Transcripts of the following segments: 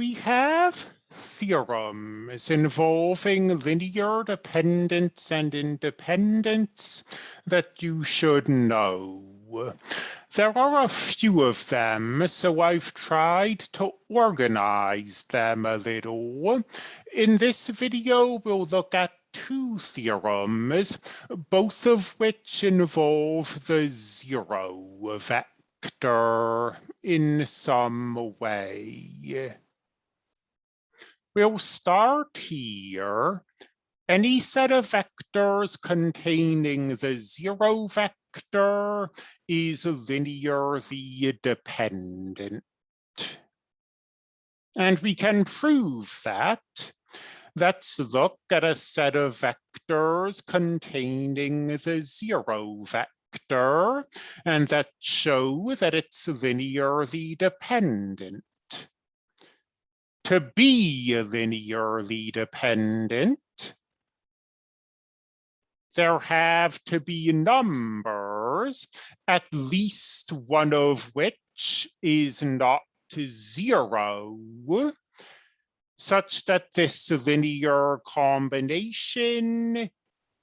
we have theorems involving linear dependence and independence that you should know. There are a few of them, so I've tried to organize them a little. In this video, we'll look at two theorems, both of which involve the zero vector in some way. We'll start here. Any set of vectors containing the zero vector is linearly dependent. And we can prove that. Let's look at a set of vectors containing the zero vector, and that show that it's linearly dependent to be linearly dependent, there have to be numbers, at least one of which is not zero, such that this linear combination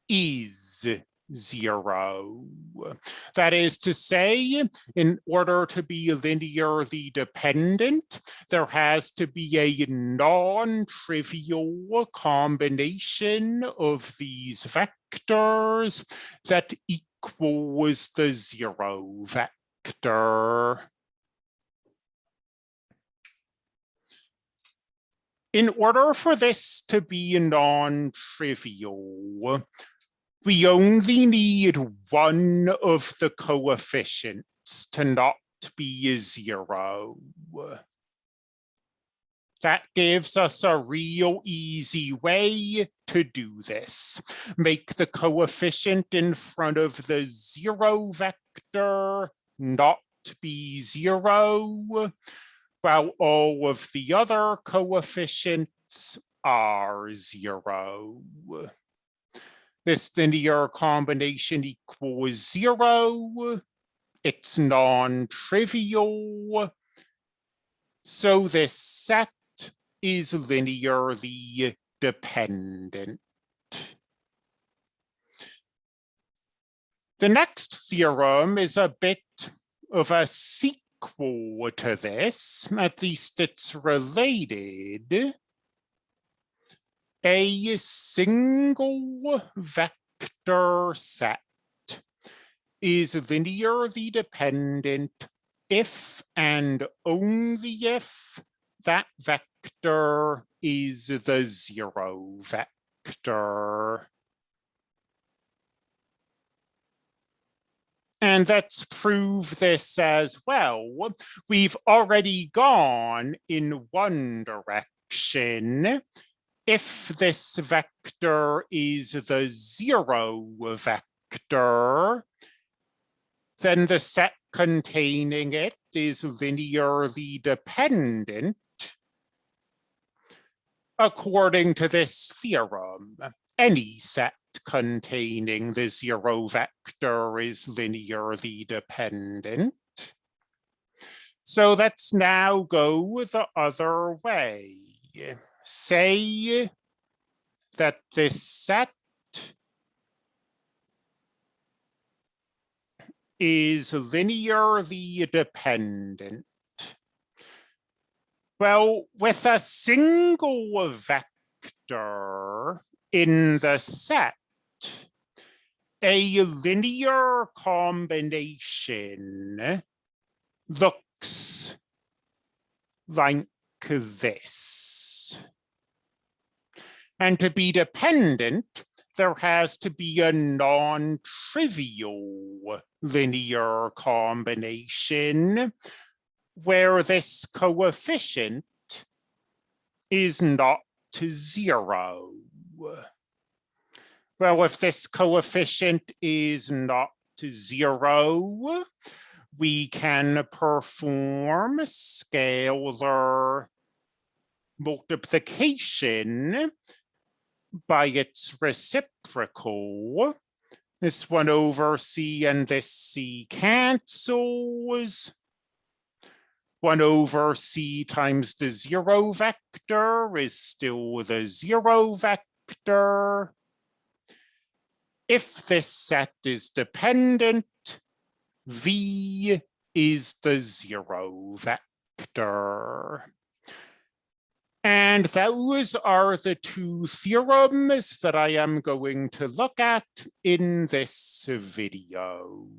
is zero. That is to say, in order to be linearly dependent, there has to be a non-trivial combination of these vectors that equals the zero vector. In order for this to be non-trivial, we only need one of the coefficients to not be a zero. That gives us a real easy way to do this. Make the coefficient in front of the zero vector not be zero, while all of the other coefficients are zero this linear combination equals zero. It's non-trivial. So this set is linearly dependent. The next theorem is a bit of a sequel to this, at least it's related a single vector set is linearly dependent if and only if that vector is the zero vector. And let's prove this as well. We've already gone in one direction if this vector is the zero vector, then the set containing it is linearly dependent according to this theorem. Any set containing the zero vector is linearly dependent. So let's now go the other way say that this set is linearly dependent. Well, with a single vector in the set, a linear combination looks like this. And to be dependent, there has to be a non-trivial linear combination where this coefficient is not to zero. Well, if this coefficient is not to zero, we can perform scalar multiplication by its reciprocal. This one over C and this C cancels. one over c times the zero vector is still the zero vector. If this set is dependent, v is the zero vector. And those are the two theorems that I am going to look at in this video.